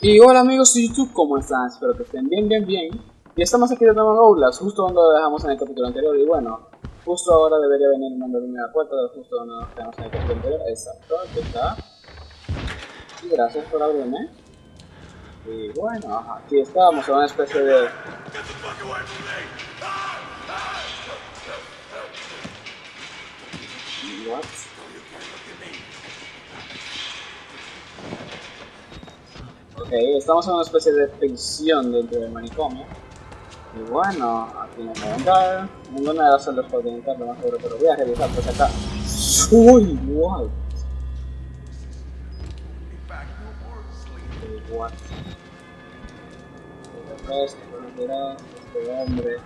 Y hola amigos de YouTube, ¿cómo están? Espero que estén bien, bien, bien. Y estamos aquí de nuevo en Outlast, justo donde lo dejamos en el capítulo anterior. Y bueno, justo ahora debería venir un nombre a la puerta, justo donde nos quedamos en el capítulo anterior. Exacto, aquí está. Y gracias por abrirme. Y bueno, aquí estamos en una especie de... What? Ok, estamos en una especie de prisión dentro del manicomio. Bueno, aquí no puedo entrar. Ninguna de las celdas puede entrar, lo más seguro, pero voy a revisar pues acá. ¡Uy! ¡What! What? Este hombre.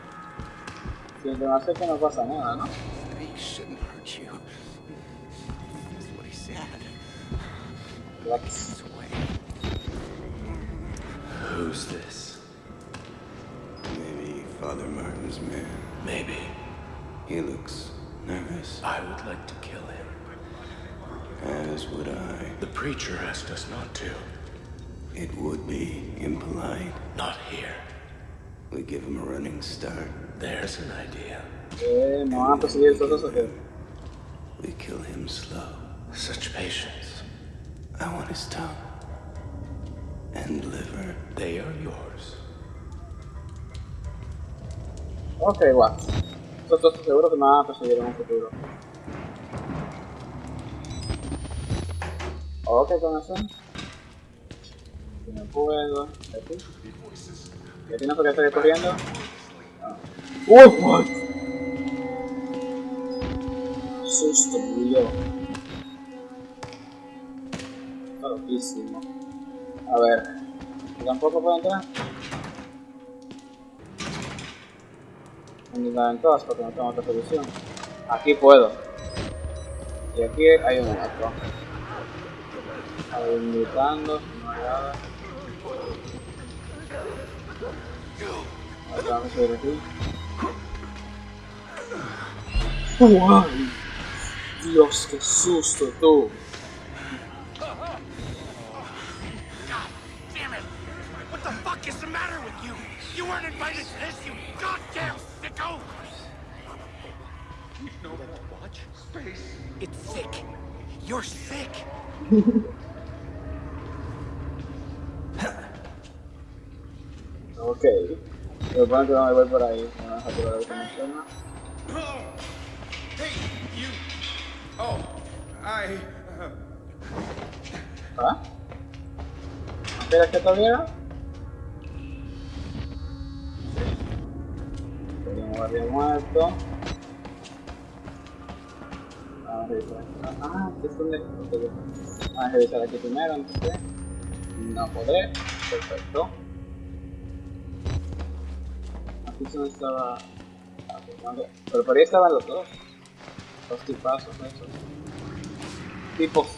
Si el que no pasa nada, ¿no? He shouldn't Father man. Maybe. He looks nervous. I would like to kill him. As would I. The preacher asked us not to. It would be impolite. Not here. We give him a running start. There's an idea. Eh, no van a perseguir todos esos que... We kill him slow. Such patience. I want his tongue. And liver. They are yours. Ok, what? Estoy seguro que me van a perseguir en un futuro. Ok, con eso. Si no puedo. Aquí. ¿Y aquí no qué estoy corriendo? Ah. ¡Uy, what! Susto, murió. Está loquísimo. A ver. ¿Y tampoco puedo entrar? En todas porque no tengo otra solución. Aquí puedo. Y aquí hay un otro. Habilitando, no hay nada. Ahora vamos a ver aquí. ¡Wow! Dios, qué susto tú. Damn it! What the fuck is the matter with you? You weren't invited to this, you goddamn sicko! No more watch space. It's sick. You're sick. Ok. Lo bueno que no me voy por ahí. Me van a dejar por ahí como suena. Hey, you. Oh, I. Uh, ¿Ah? ¿Quieres que te guardia muerto. Ah. Vamos a revisar aquí primero, entonces. No podré. Perfecto. Aquí donde estaba. ah. Pero por ahí estaban los dos. Los tipazos, esos. Tipos.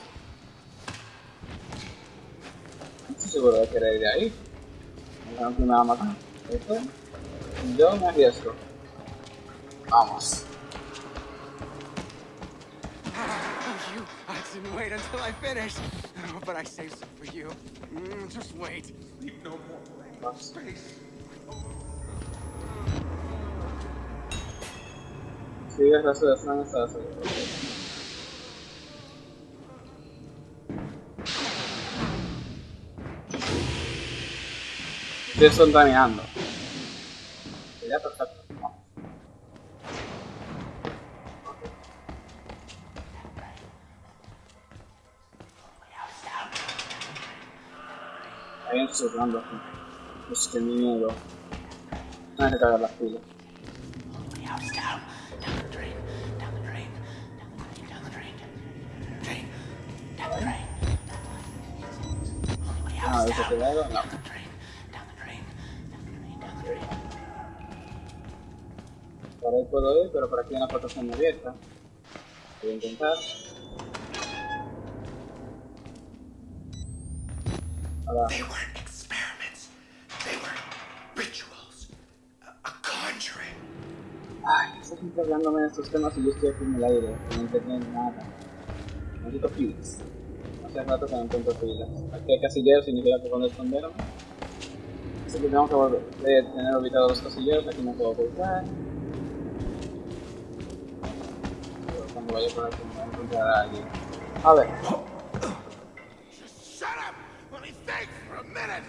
No estoy seguro de querer ir ahí. No que me va a matar. ¿Esto? Yo me arriesgo. Vamos. You, I didn't wait until I finished. Oh, but I saved some for you. Mm, just wait. leave no more space. Sigue el resto de Fran hasta habían cerrando aquí. Pues qué miedo. Hay que cargar las pilas. Ah, ¿eso queda algo? No. Por ahí puedo ir, pero por aquí hay una plataforma abierta. Voy a intentar. Conjuring. ay, estoy siempre hablándome de estos temas y yo estoy aquí en el aire, no entiendo nada. Necesito pilas. Hace rato que no encuentro pilas. Aquí hay casilleros, significa que cuando esconderme. Así que tengo que volver, eh, tener ubicado los casilleros, aquí no puedo ocultar. Pero cuando vaya por aquí me voy a encontrar a alguien. A ver, minute!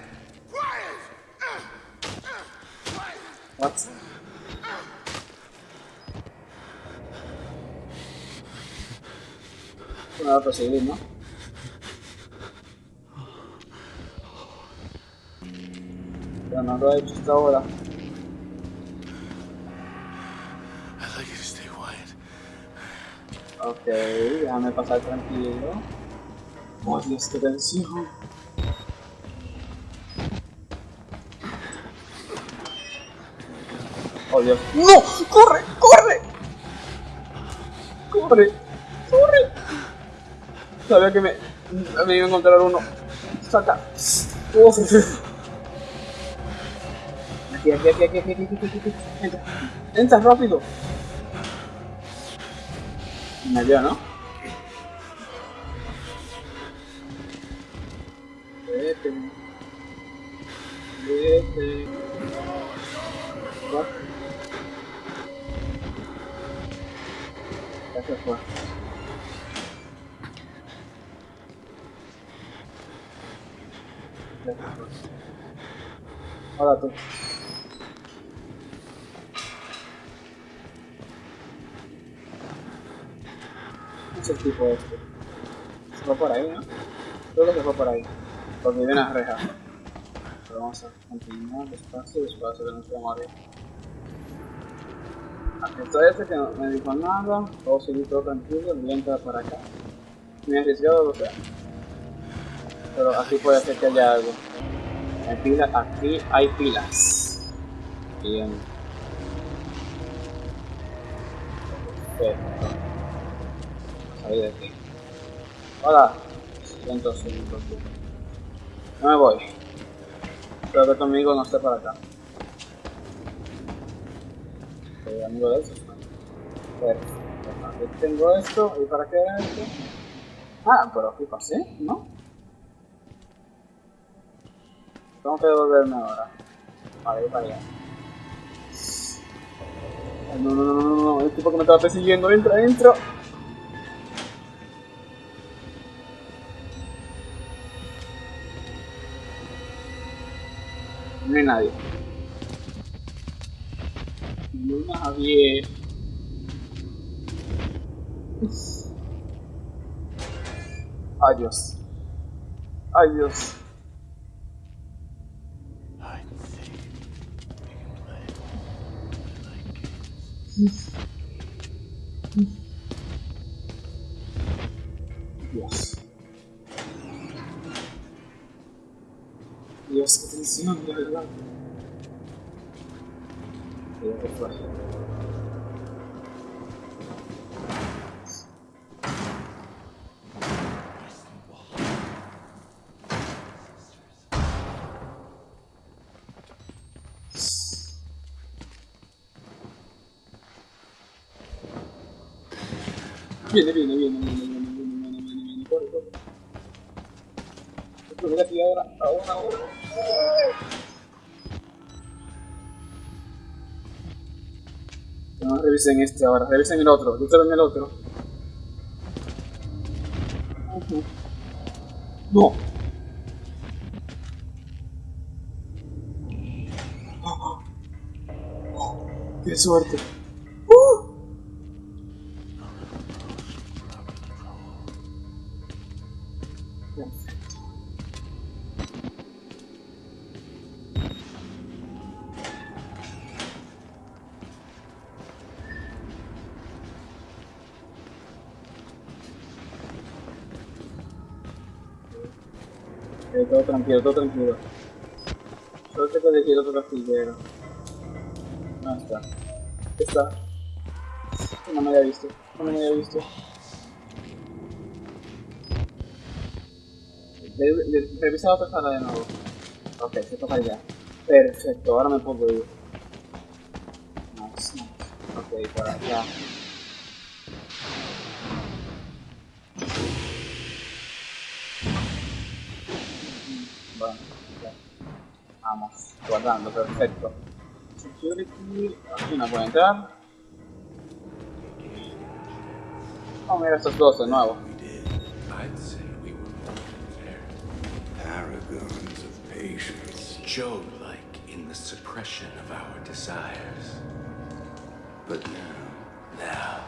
Quiet! What? Nada para seguir, ¿no? Pero no lo ha hecho hasta ahora. Ok, déjame pasar tranquilo. Odio esta tension? Oh. ¡No! ¡Corre! ¡Corre! ¡Corre! ¡Corre! Sabía que me, me iba a encontrar uno. Saca. Uf. Aquí, aquí, aquí, aquí, aquí, aquí, aquí, aquí. Entra. Entra rápido. Me vio, ¿no? Vete. Vete. Fue. Ya se fue. Hola tú. ¿Qué es el tipo este? Se fue por ahí, ¿no? Creo que se fue por ahí. Porque viene a reja. Pero vamos a continuar despacio, despacio, que no se está este que me dijo nada. Puedo seguir todo tranquilo, voy a para acá. Me he arriesgado lo sé. Pero aquí puede ser que haya algo. Hay pilas, aquí hay pilas. Bien. Perfecto. Salí de aquí. Hola. Siento. No me voy. Espero que tu amigo no esté para acá. Amigo de esos. Perfecto. Aquí tengo esto. ¿Y para qué era? Ah, pero aquí pasé, ¿no? Tengo que devolverme ahora. Vale, ir para allá. No, no, no, no, no, el tipo que me estaba persiguiendo, entra, entra. No hay nadie. Luna Javier. Ay Dios. Ay Dios. Dios. Dios, qué tensión, de verdad. Se fue. Viene, viene, viene, viene, viene, viene, viene, viene, viene, corre, corre. A tirar ahora, ahora, ahora. No revisen este ahora, revisen el otro, yo en el otro. No. ¡Qué suerte! Todo tranquilo, todo tranquilo. Solo te puede decir otro castillero. No está. Está. No me había visto. No me había visto. De- Revisa la otra sala de nuevo. Ok, se toca ya. Perfecto, ahora me puedo ir. Nice, nice. Ok, por acá. Vamos, guardando, perfecto. Security, aquí no puedo entrar. Vamos a ver estos dos de nuevo. we did, I'd say we were more prepared. Paragons of patience. Job-like in the suppression of our desires. But now, now,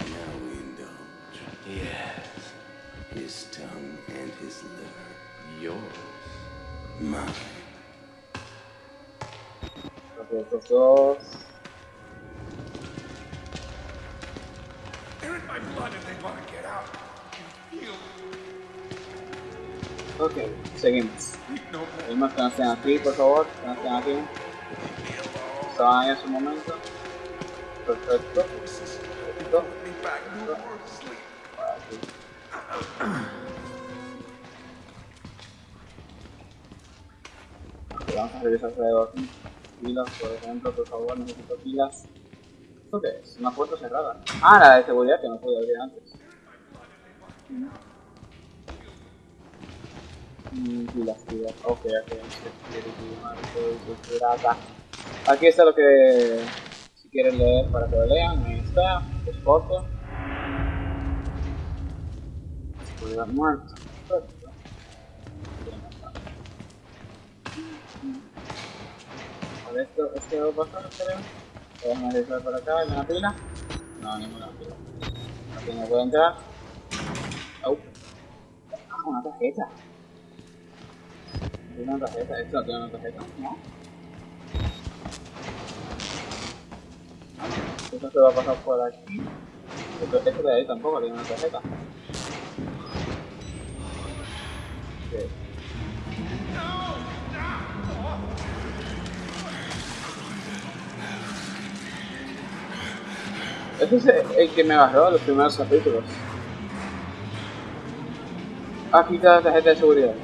now we indulge. Yes. His tongue and his liver. Yours. Mine. Ok, estos dos. They're in my blood and they want to get out. You feel Ok, seguimos. no more. Pedimos que no estén aquí, por favor. Que no estén aquí. Estaban ahí en su momento. Perfecto. Perfecto. Me back no more sleep. Aquí. Ok, Vamos a revisar alrededor. Pilas, por ejemplo, por favor, necesito pilas. ¿Esto qué es? Una puerta cerrada. Ah, la de seguridad que no pude abrir antes. Mm, pilas, pilas. Ok, ok. Aquí está lo que... Si quieren leer para que lo lean, ahí está. Es corto. Seguridad muerto. A ver, esto, a pasar, creo. Vamos a revisar por acá, ¿hay una pila? No, ninguna pila. Aquí no puedo entrar. Ah, una tarjeta. Tiene una tarjeta, esto tiene una tarjeta, ¿no? Esto se va a pasar por aquí. Esto, esto de ahí tampoco tiene una tarjeta. Ese es el que me en los primeros capítulos. Aquí está la tarjeta de seguridad.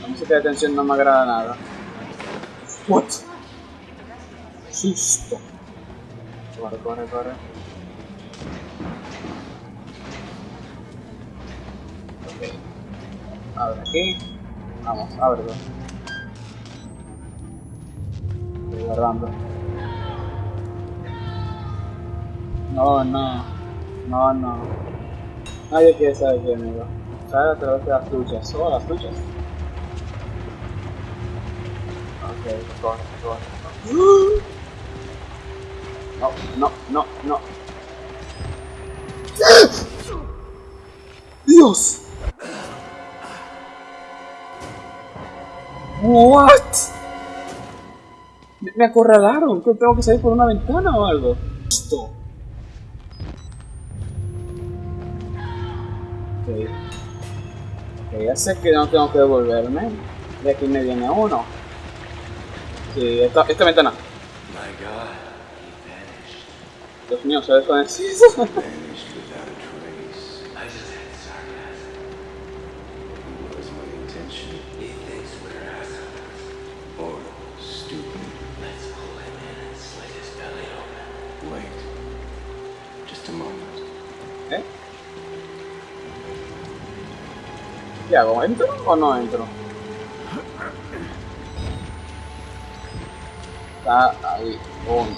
La música de tensión no me agrada nada. What? Susto. Corre, corre, corre. Ok. Abre aquí. Vamos, ábrelo. Estoy guardando. No, no. No, no. Nadie quiere saber quién amigo. Sale a través de las luchas. Oh, las luchas. Ok, corre, corre. No, no, no, no. ¡Dios! What? Me, me acorralaron. ¿Que tengo que salir por una ventana o algo? Esto. Ya sé que no tengo que devolverme. Y aquí me viene uno. Sí, esta, esta ventana. Dios mío, se desvanecido. ¿Qué hago? ¿Entro o no entro? Está ahí, uno.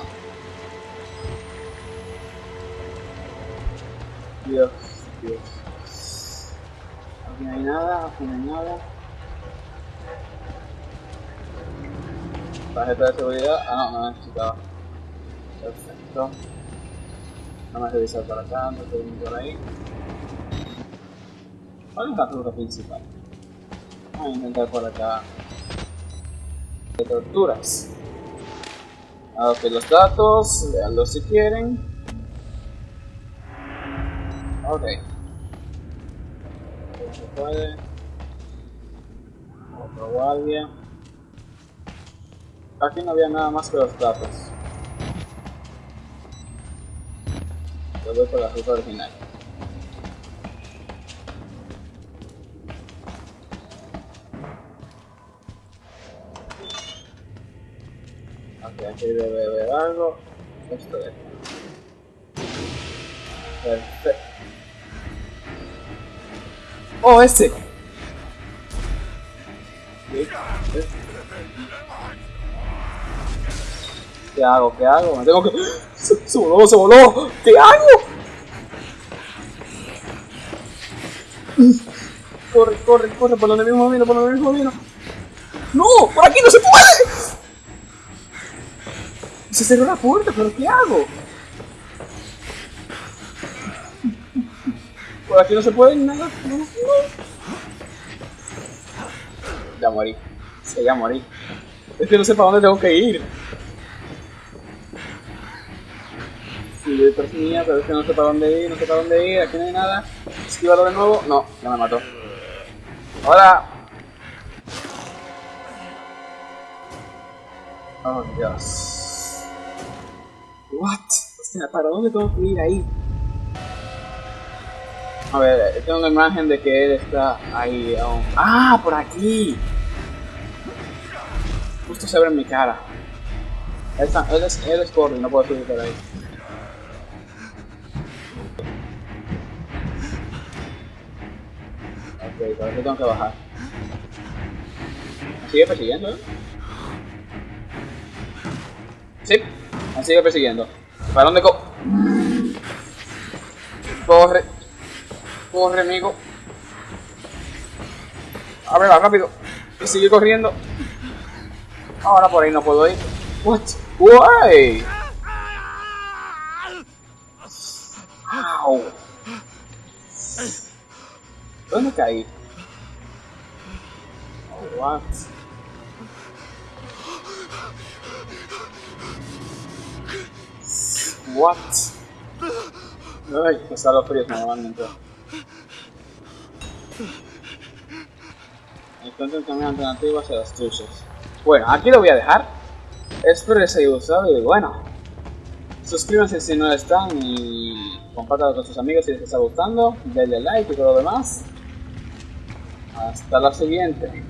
Dios, Dios. Aquí no hay nada, aquí no hay nada. Tarjeta de seguridad. Ah, no, no necesitaba. Perfecto. Vamos a revisar por acá, no estoy por ahí. ¿Cuál es la ruta principal? Vamos a intentar por acá. De torturas. Ok, los datos, leanlos si quieren. Ok. Se puede. Otro guardia. Aquí no había nada más que los datos. Lo voy por la ruta original. Aquí debe haber algo. Esto es. Perfecto. ¡Oh, este! ¿Qué? ¿Qué hago? ¿Qué hago? Me tengo que... Se, se voló, se voló. ¿Qué hago? Corre, corre, corre, por donde mismo vino, por donde mismo vino. ¡No! ¡Por aquí no se puede! Se cerró la puerta, pero ¿qué hago? Por aquí no se puede nada. No, no. Ya morí. Sí, ya morí. Es que no sé para dónde tengo que ir. Sí, yo perseguía, pero es que no sé para dónde ir, no sé para dónde ir, aquí no hay nada. Esquívalo de nuevo. No, ya me mató. ¡Hola! Oh, Dios. What? O sea, ¿para dónde tengo que ir ahí? A ver, tengo una imagen de que él está ahí aún. ¡Ah! ¡Por aquí! Justo se en mi cara. Él, es, él es no puedo subir por ahí. Ok, por aquí tengo que bajar. ¿Me sigue persiguiendo? Sí, me sigue persiguiendo. ¿Para dónde co...? Corre. Corre, amigo. Ábrela rápido. Y sigue corriendo. Ahora por ahí no puedo ir. What? Why? Ow. ¿Dónde caí? Oh, what? What? Ay, me salgo frío normalmente. Encuentro un camino alternativo hacia las truchas. Bueno, aquí lo voy a dejar. Espero les haya gustado y bueno. Suscríbanse si no están y compártanlo con sus amigos si les está gustando. Denle like y todo lo demás. Hasta la siguiente.